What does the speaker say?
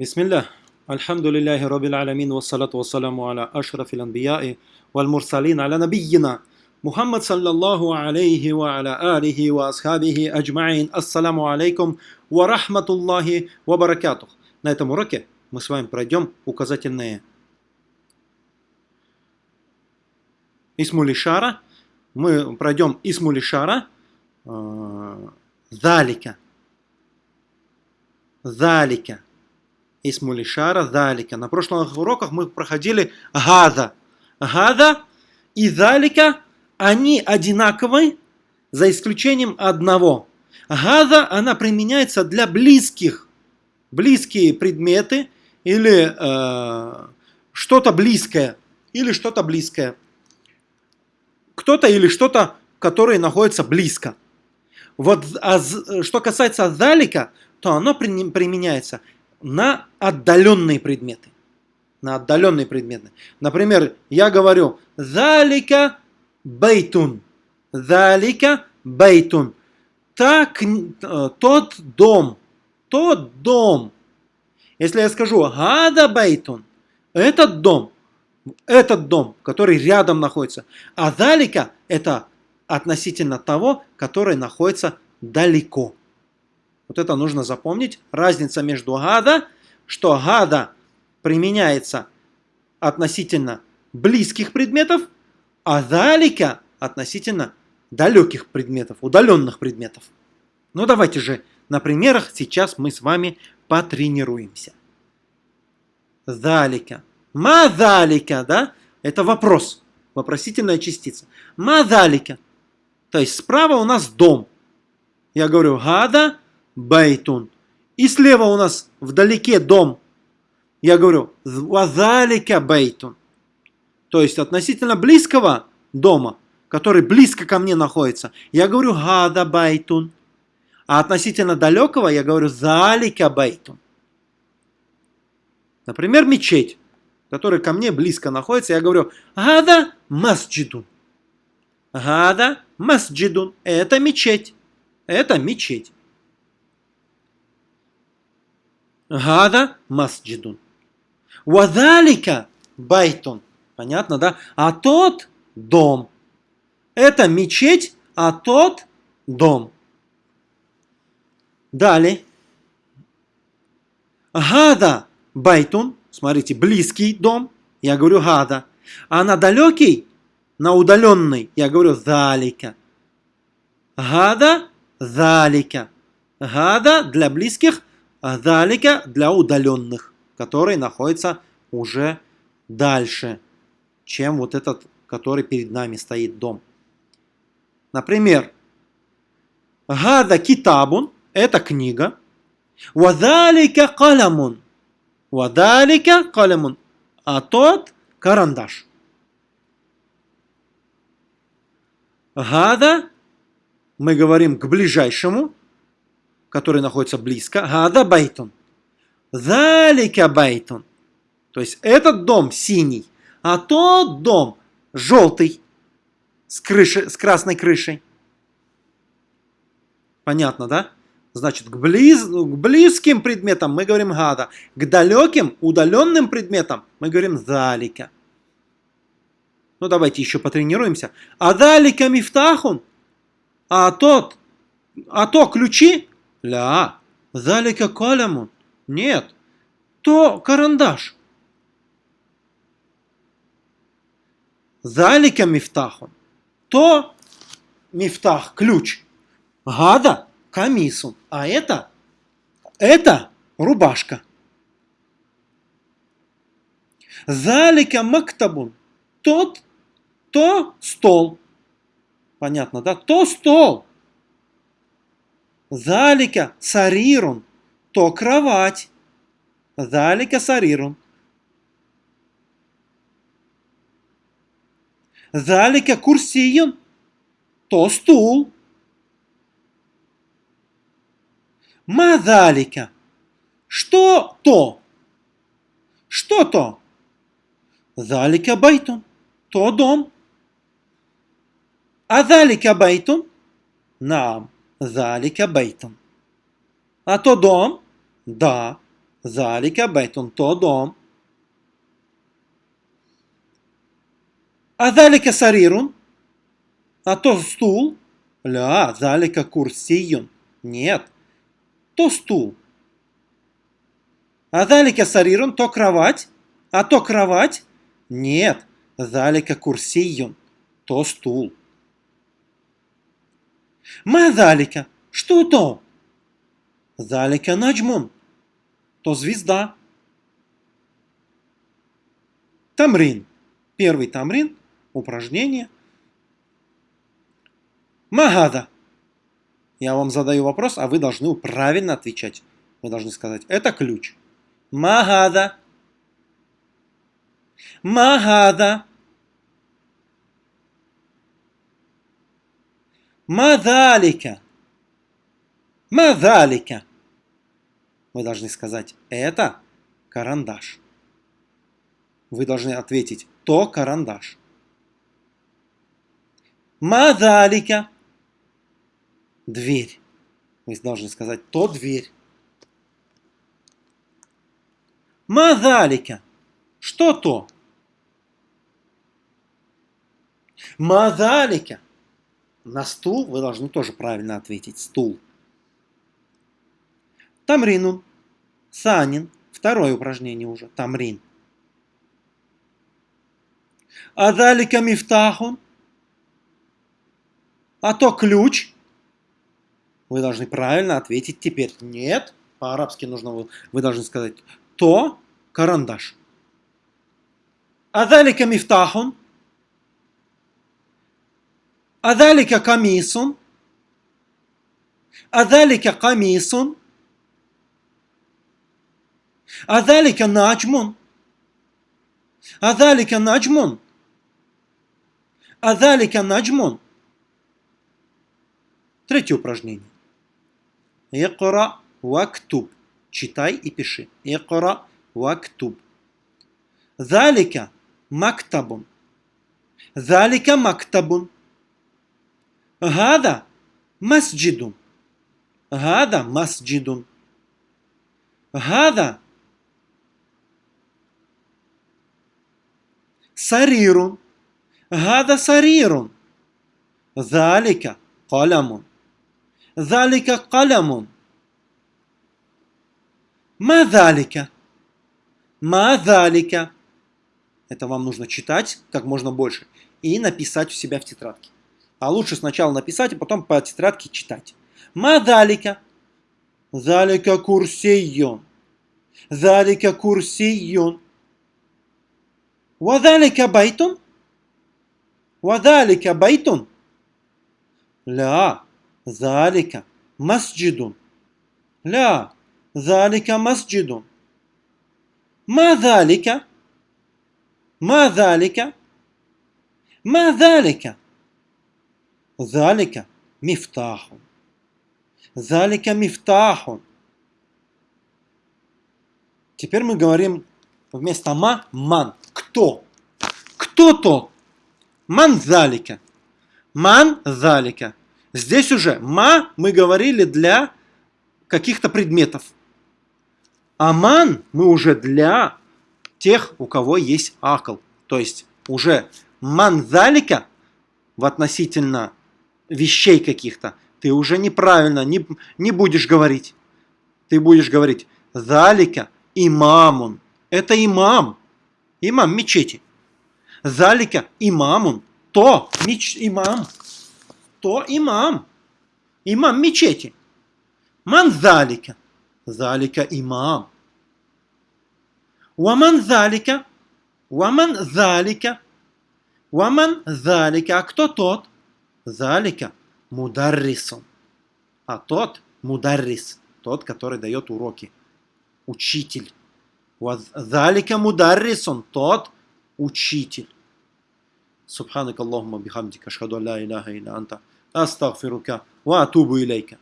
بسم الله الحمد لله رب العالمين والصلاة والسلام على أشرف الأنبياء والمرسلين على نبينا محمد صلى الله عليه وعلى آله وأصحابه أجمعين السلام عليكم ورحمة الله وبركاته На этом уроке мы с вами пройдем указательные Исмулишара. Мы пройдем Исмулишара. Залика. Залика. Исмулишара залика. На прошлых уроках мы проходили гада. Гада и залика, они одинаковы, за исключением одного. Гада, она применяется для близких. Близкие предметы или э, что-то близкое. Или что-то близкое. Кто-то или что-то, которое находится близко. Вот а, что касается залика, то оно применяется на отдаленные предметы. На отдаленные предметы. Например, я говорю «Залика бейтун». «Залика бейтун». Так, э, тот дом. Тот дом. Если я скажу «Гада бейтун», этот дом, этот дом, который рядом находится. А «Залика» это относительно того, который находится далеко. Вот это нужно запомнить. Разница между гада, что гада применяется относительно близких предметов, а далика относительно далеких предметов, удаленных предметов. Ну давайте же на примерах сейчас мы с вами потренируемся. ذلك. ما ذلك, да? Это вопрос. Вопросительная частица. ما ذلك. То есть справа у нас дом. Я говорю هذا بيت. И слева у нас вдалеке дом. Я говорю, وذلك بيت. То есть относительно близкого дома, который близко ко мне находится, я говорю هذا بيت. А относительно далекого я говорю ذلك بيت. Например, мечеть, которая ко мне близко находится, я говорю هذا مسجد. هذا مسجد. Это мечеть. Это мечеть. هذا مسجد. وذلك بيت. Понятно, да? А тот дом. Это мечеть, а тот дом. Далее. Гада байтун. Смотрите, близкий дом. Я говорю гада. А на далекий, на удаленный, я говорю залика. Гада, залика. Гада для близких, Далика для удаленных, который находится уже дальше, чем вот этот, который перед нами стоит дом. Например, Гада китабун – это книга. Вадалика калямун. Вадалика калямун. А тот – карандаш. Гада мы говорим к ближайшему, который находится близко. Гада байтун. Залика байтун. То есть этот дом синий, а тот дом желтый с, крыши, с красной крышей. Понятно, да? Значит, к, близ, к близким предметам мы говорим гада. К далеким, удаленным предметам мы говорим залика. Ну, давайте еще потренируемся. А далика мифтахун. А тот, а то ключи. Ля, залика калямун. Нет, то карандаш. Залика мифтахун. То мифтах, ключ. Гада, камисун. А это, это рубашка. Залика мактабун. Тот, то стол. Понятно, да? То стол. Залика сарирун, то кровать. Залика сарирун. Залика курсиюн, то стул. Мазалика. Что то? Что то? ذلك بيت. То дом. أذلك بيت? نعم. ذلك بيت. А то дом? Да. ذلك بيت, то дом. أذلك سرير, а то стул. لا, ذلك كرسي. Нет, то стул. А залика сарирун, то кровать. А то кровать. Нет, залика курсиюн, то стул. Ма залика, что то? Залика наджмун, то звезда. Тамрин. Первый тамрин, упражнение. Магада. Я вам задаю вопрос, а вы должны правильно отвечать. Вы должны сказать, это ключ. Магада. Магада. Мадалика. Мадалика. Вы должны сказать, это карандаш. Вы должны ответить, то карандаш. Мадалика. Дверь. Вы должны сказать, то дверь. Мадалика. Что то? Мадалика. На стул вы должны тоже правильно ответить. Стул. Тамринун. Санин. Второе упражнение уже. Тамрин. Адалика мифтахун. А то ключ. Вы должны правильно ответить теперь. Нет. По-арабски нужно вы, вы должны сказать то карандаш. Адалика мифтахун. Адалика камисун. Адалика камисун. Адалика наджмун. Адалика наджмун. Адалика наджмун. Третье упражнение. Экора вактуб. Читай и пиши. Экора вактуб. Залика мактабун. Залика мактабун. Гада масджидун. Гада масджидун. Гада сарирун. Гада сарирун. Залика каламун. Залика калямун. Мазалика. Мазалика. Это вам нужно читать как можно больше и написать у себя в тетрадке а лучше сначала написать, а потом по тетрадке читать. Мадалика. Залика курсийон. Залика курсийон. Вадалика байтон. Вадалика байтон. Ля. Залика масджидун. Ля. Залика масджидун. Мадалика. Мадалика. Мадалика. Залика мифтахун. Залика мифтахун. Теперь мы говорим вместо ма ман. Кто? Кто то? Ман залика. Ман залика. Здесь уже ма мы говорили для каких-то предметов. А ман мы уже для тех, у кого есть акл. То есть уже ман залика в относительно вещей каких-то ты уже неправильно не, не будешь говорить. Ты будешь говорить залика имамун. Это имам. Имам мечети. Залика имамун. То меч, имам. То имам. Имам мечети. Ман залика. Залика имам. Ваман залика. Ваман залика. Ваман залика. А кто тот? Залика мударрисун. А тот мударрис. Тот, который дает уроки. Учитель. Залика мударрисон, тот учитель. Субханак Аллахума бихамдика, ашхаду ла иляха илля анта, астагфирука, ва атубу илейка.